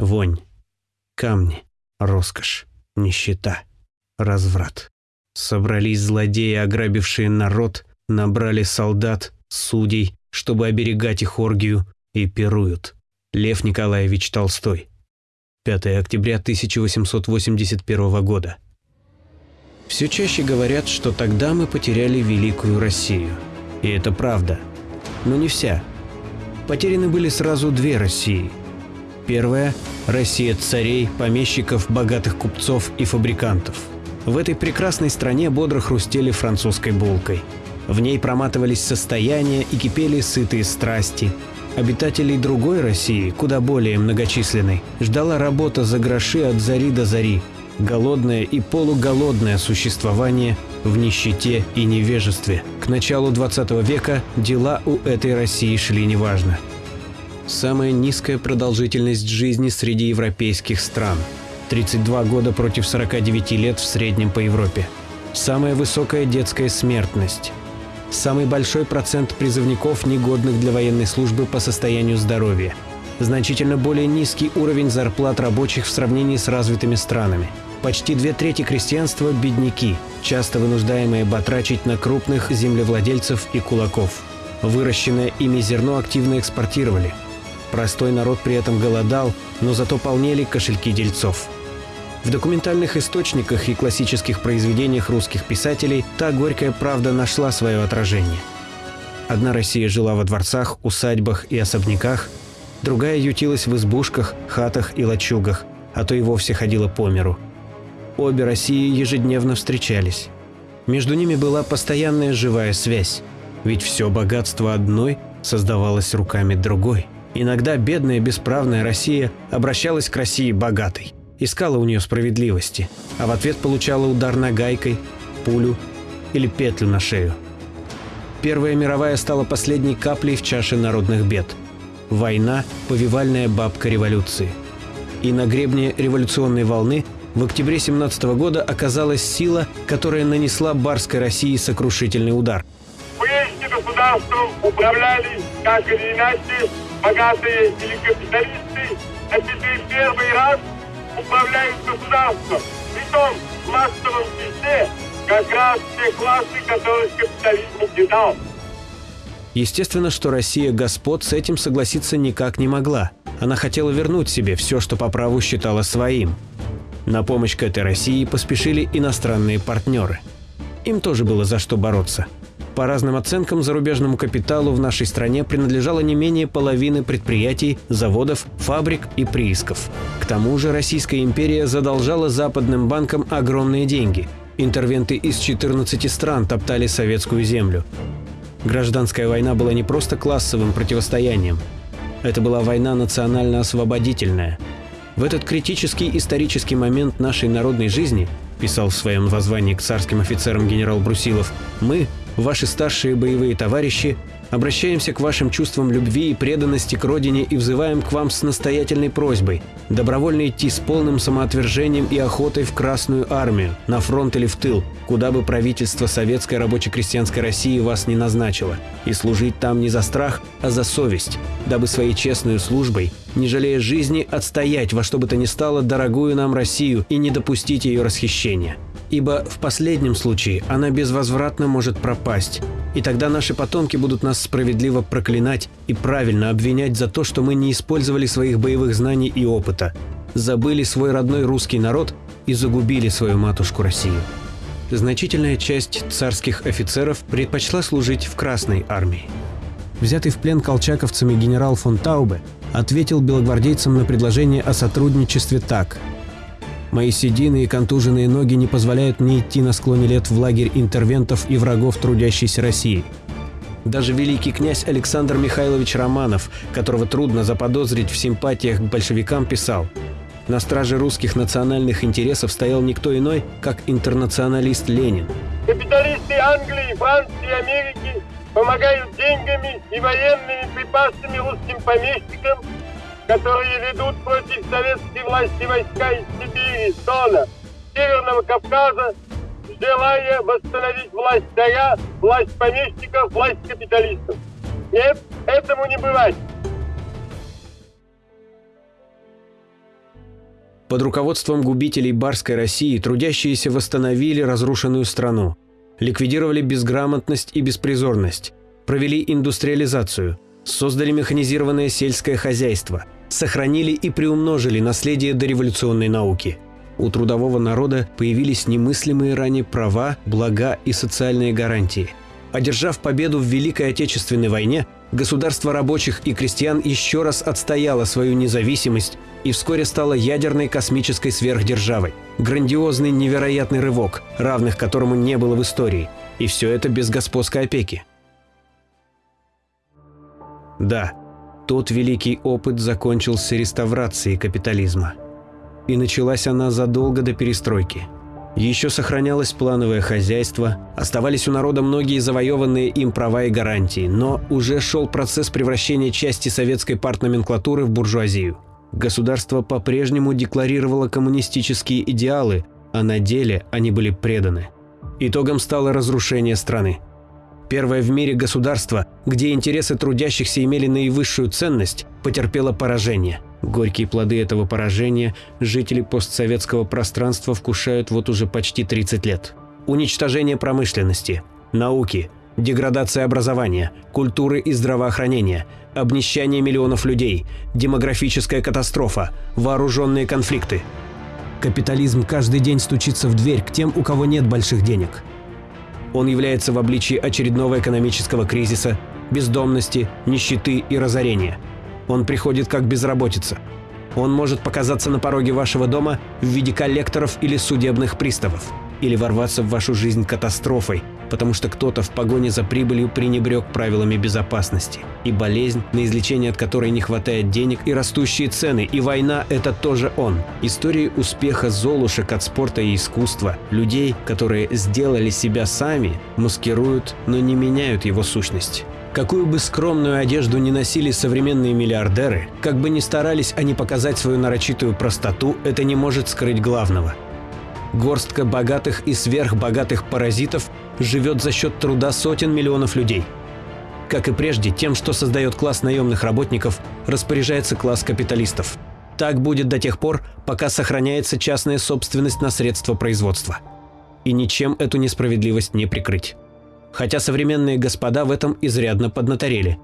Вонь, камни, роскошь, нищета, разврат. Собрались злодеи, ограбившие народ, набрали солдат, судей, чтобы оберегать их оргию, и пируют. Лев Николаевич Толстой. 5 октября 1881 года. Все чаще говорят, что тогда мы потеряли великую Россию. И это правда. Но не вся. Потеряны были сразу две России. Первая – Россия царей, помещиков, богатых купцов и фабрикантов. В этой прекрасной стране бодро хрустели французской булкой. В ней проматывались состояния и кипели сытые страсти – Обитателей другой России, куда более многочисленной, ждала работа за гроши от зари до зари, голодное и полуголодное существование в нищете и невежестве. К началу 20 века дела у этой России шли неважно. Самая низкая продолжительность жизни среди европейских стран – 32 года против 49 лет в среднем по Европе. Самая высокая детская смертность Самый большой процент призывников, негодных для военной службы по состоянию здоровья. Значительно более низкий уровень зарплат рабочих в сравнении с развитыми странами. Почти две трети крестьянства – бедняки, часто вынуждаемые батрачить на крупных землевладельцев и кулаков. Выращенное ими зерно активно экспортировали. Простой народ при этом голодал, но зато полнели кошельки дельцов. В документальных источниках и классических произведениях русских писателей та горькая правда нашла свое отражение. Одна Россия жила во дворцах, усадьбах и особняках, другая ютилась в избушках, хатах и лачугах, а то и вовсе ходила по миру. Обе России ежедневно встречались. Между ними была постоянная живая связь, ведь все богатство одной создавалось руками другой. Иногда бедная бесправная Россия обращалась к России богатой искала у нее справедливости, а в ответ получала удар нагайкой, пулю или петлю на шею. Первая мировая стала последней каплей в чаше народных бед. Война – повивальная бабка революции. И на гребне революционной волны в октябре 17 года оказалась сила, которая нанесла барской России сокрушительный удар. Прежде государством управляли, как или иначе, богатые или капиталисты, а теперь первый раз управляют государством. Притом в массовом числе как раз те классы, которых капитализм не дал. Естественно, что Россия господ с этим согласиться никак не могла. Она хотела вернуть себе все, что по праву считала своим. На помощь к этой России поспешили иностранные партнеры. Им тоже было за что бороться – по разным оценкам, зарубежному капиталу в нашей стране принадлежало не менее половины предприятий, заводов, фабрик и приисков. К тому же Российская империя задолжала западным банкам огромные деньги. Интервенты из 14 стран топтали советскую землю. Гражданская война была не просто классовым противостоянием. Это была война национально-освободительная. В этот критический исторический момент нашей народной жизни, писал в своем воззвании к царским офицерам генерал Брусилов, мы, ваши старшие боевые товарищи, обращаемся к вашим чувствам любви и преданности к родине и взываем к вам с настоятельной просьбой добровольно идти с полным самоотвержением и охотой в Красную армию, на фронт или в тыл, куда бы правительство Советской рабоче-крестьянской России вас не назначило, и служить там не за страх, а за совесть, дабы своей честной службой, не жалея жизни, отстоять во что бы то ни стало дорогую нам Россию и не допустить ее расхищения ибо в последнем случае она безвозвратно может пропасть, и тогда наши потомки будут нас справедливо проклинать и правильно обвинять за то, что мы не использовали своих боевых знаний и опыта, забыли свой родной русский народ и загубили свою матушку Россию. Значительная часть царских офицеров предпочла служить в Красной армии. Взятый в плен колчаковцами генерал фон Таубе ответил белогвардейцам на предложение о сотрудничестве так – Мои седины и контуженные ноги не позволяют мне идти на склоне лет в лагерь интервентов и врагов трудящейся России. Даже великий князь Александр Михайлович Романов, которого трудно заподозрить в симпатиях к большевикам, писал «На страже русских национальных интересов стоял никто иной, как интернационалист Ленин». Капиталисты Англии, Франции, Америки помогают деньгами и военными припасами русским помещикам которые ведут против советской власти войска из Сибири, Дона, Северного Кавказа, желая восстановить власть царя, власть помещиков, власть капиталистов. Нет, этому не бывать. Под руководством губителей барской России трудящиеся восстановили разрушенную страну, ликвидировали безграмотность и беспризорность, провели индустриализацию, создали механизированное сельское хозяйство, сохранили и приумножили наследие дореволюционной науки. У трудового народа появились немыслимые ранее права, блага и социальные гарантии. Одержав победу в Великой Отечественной войне, государство рабочих и крестьян еще раз отстояло свою независимость и вскоре стало ядерной космической сверхдержавой. Грандиозный невероятный рывок, равных которому не было в истории. И все это без господской опеки. Да, тот великий опыт закончился реставрацией капитализма. И началась она задолго до перестройки. Еще сохранялось плановое хозяйство, оставались у народа многие завоеванные им права и гарантии, но уже шел процесс превращения части советской партноменклатуры в буржуазию. Государство по-прежнему декларировало коммунистические идеалы, а на деле они были преданы. Итогом стало разрушение страны. Первое в мире государство, где интересы трудящихся имели наивысшую ценность, потерпело поражение. Горькие плоды этого поражения жители постсоветского пространства вкушают вот уже почти 30 лет. Уничтожение промышленности, науки, деградация образования, культуры и здравоохранения, обнищание миллионов людей, демографическая катастрофа, вооруженные конфликты. Капитализм каждый день стучится в дверь к тем, у кого нет больших денег – он является в обличии очередного экономического кризиса, бездомности, нищеты и разорения. Он приходит как безработица. Он может показаться на пороге вашего дома в виде коллекторов или судебных приставов, или ворваться в вашу жизнь катастрофой, потому что кто-то в погоне за прибылью пренебрег правилами безопасности. И болезнь, на излечение от которой не хватает денег, и растущие цены, и война – это тоже он. Истории успеха золушек от спорта и искусства, людей, которые сделали себя сами, маскируют, но не меняют его сущность. Какую бы скромную одежду ни носили современные миллиардеры, как бы ни старались они показать свою нарочитую простоту, это не может скрыть главного – Горстка богатых и сверхбогатых паразитов живет за счет труда сотен миллионов людей. Как и прежде, тем, что создает класс наемных работников, распоряжается класс капиталистов. Так будет до тех пор, пока сохраняется частная собственность на средства производства. И ничем эту несправедливость не прикрыть. Хотя современные господа в этом изрядно поднаторели.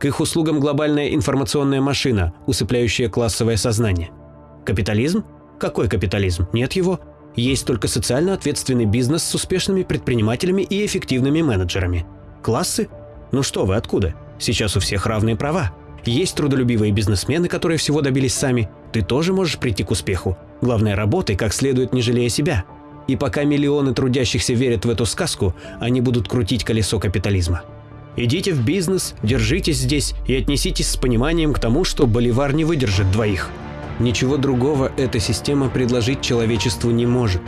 К их услугам глобальная информационная машина, усыпляющая классовое сознание. Капитализм? Какой капитализм? Нет его. Есть только социально ответственный бизнес с успешными предпринимателями и эффективными менеджерами. Классы? Ну что вы, откуда? Сейчас у всех равные права. Есть трудолюбивые бизнесмены, которые всего добились сами. Ты тоже можешь прийти к успеху. Главное, работай как следует, не жалея себя. И пока миллионы трудящихся верят в эту сказку, они будут крутить колесо капитализма. Идите в бизнес, держитесь здесь и отнеситесь с пониманием к тому, что боливар не выдержит двоих. Ничего другого эта система предложить человечеству не может.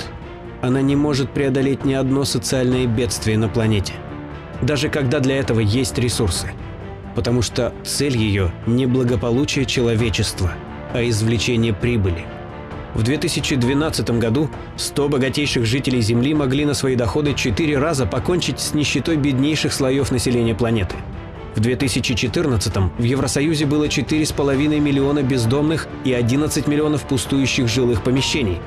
Она не может преодолеть ни одно социальное бедствие на планете. Даже когда для этого есть ресурсы. Потому что цель ее не благополучие человечества, а извлечение прибыли. В 2012 году 100 богатейших жителей Земли могли на свои доходы 4 раза покончить с нищетой беднейших слоев населения планеты – в 2014 в Евросоюзе было 4,5 миллиона бездомных и 11 миллионов пустующих жилых помещений.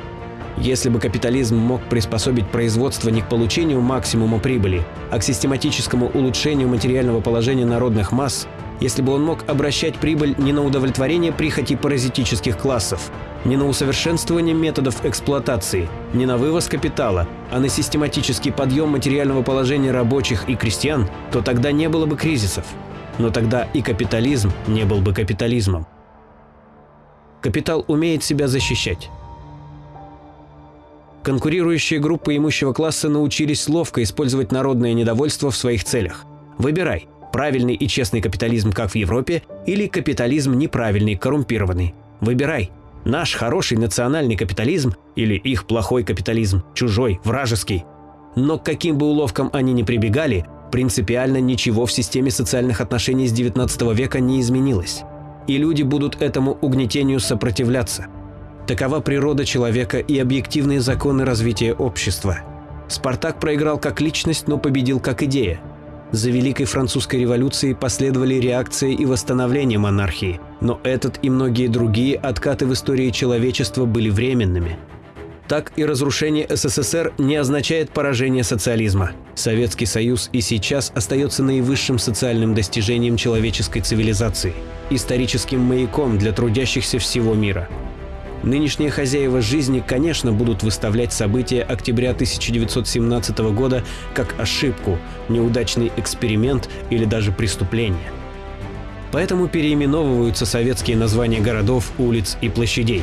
Если бы капитализм мог приспособить производство не к получению максимума прибыли, а к систематическому улучшению материального положения народных масс, если бы он мог обращать прибыль не на удовлетворение прихоти паразитических классов, не на усовершенствование методов эксплуатации, не на вывоз капитала, а на систематический подъем материального положения рабочих и крестьян, то тогда не было бы кризисов. Но тогда и капитализм не был бы капитализмом. Капитал умеет себя защищать. Конкурирующие группы имущего класса научились ловко использовать народное недовольство в своих целях. Выбирай – правильный и честный капитализм, как в Европе, или капитализм неправильный, коррумпированный. Выбирай. Наш хороший национальный капитализм или их плохой капитализм, чужой, вражеский. Но к каким бы уловкам они ни прибегали, принципиально ничего в системе социальных отношений с 19 века не изменилось. И люди будут этому угнетению сопротивляться. Такова природа человека и объективные законы развития общества. Спартак проиграл как личность, но победил как идея – за Великой Французской революцией последовали реакция и восстановление монархии – Но этот и многие другие откаты в истории человечества были временными. Так и разрушение СССР не означает поражение социализма. Советский Союз и сейчас остается наивысшим социальным достижением человеческой цивилизации, историческим маяком для трудящихся всего мира. Нынешние хозяева жизни, конечно, будут выставлять события октября 1917 года как ошибку, неудачный эксперимент или даже преступление. Поэтому переименовываются советские названия городов, улиц и площадей.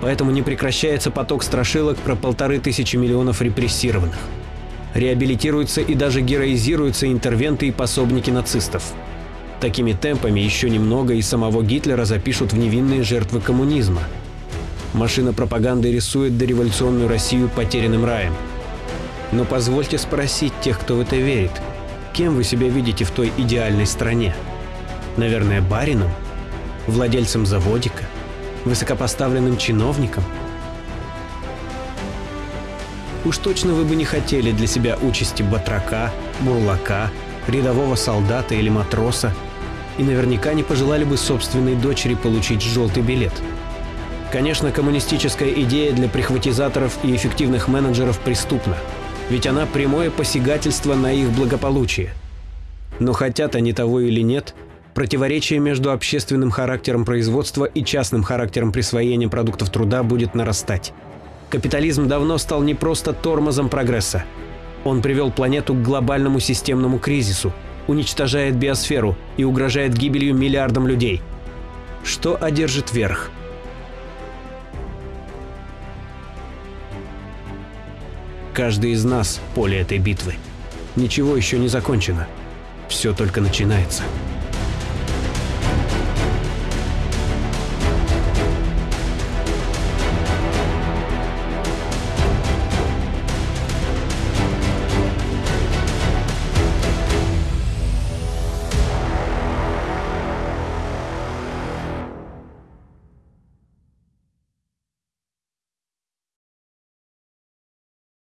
Поэтому не прекращается поток страшилок про полторы тысячи миллионов репрессированных. Реабилитируются и даже героизируются интервенты и пособники нацистов. Такими темпами еще немного и самого Гитлера запишут в невинные жертвы коммунизма. Машина пропаганды рисует дореволюционную Россию потерянным раем. Но позвольте спросить тех, кто в это верит, кем вы себя видите в той идеальной стране? Наверное, барином? Владельцем заводика? Высокопоставленным чиновником? Уж точно вы бы не хотели для себя участи батрака, бурлака, рядового солдата или матроса, и наверняка не пожелали бы собственной дочери получить желтый билет. Конечно, коммунистическая идея для прихватизаторов и эффективных менеджеров преступна, ведь она прямое посягательство на их благополучие. Но хотят они того или нет – Противоречие между общественным характером производства и частным характером присвоения продуктов труда будет нарастать. Капитализм давно стал не просто тормозом прогресса. Он привел планету к глобальному системному кризису, уничтожает биосферу и угрожает гибелью миллиардам людей. Что одержит верх? Каждый из нас – поле этой битвы. Ничего еще не закончено. Все только начинается.